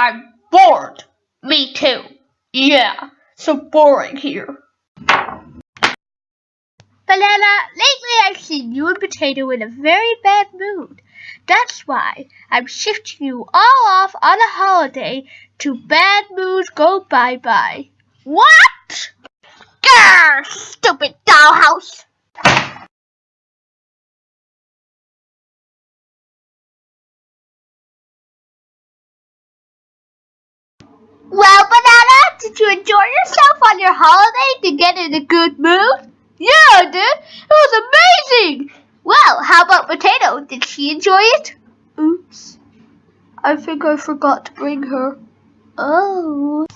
I'm bored. Me too. Yeah, so boring here. Banana, lately I've seen you and Potato in a very bad mood. That's why I'm shifting you all off on a holiday to bad moods go bye-bye. What? Holiday to get in a good mood? Yeah, I did. It was amazing. Well, how about Potato? Did she enjoy it? Oops. I think I forgot to bring her. Oh.